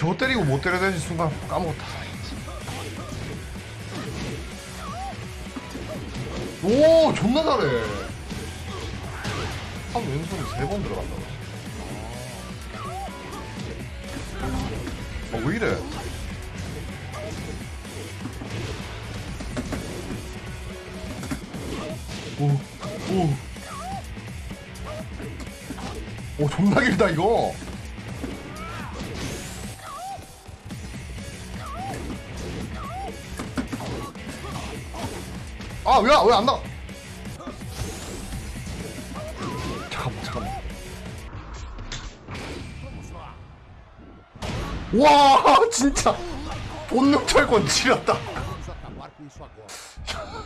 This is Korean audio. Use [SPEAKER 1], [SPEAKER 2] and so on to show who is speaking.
[SPEAKER 1] 저거 때리고 못 때려야 되는 순간 까먹었다. 오, 존나 잘해. 한 왼손이 세번 들어간다. 어, 왜 이래? 오, 오. 오, 존나 길다, 이거. 아, 왜, 왜안 나? 잠깐만, 잠깐만. 와, 진짜. 본능 철권 지렸다.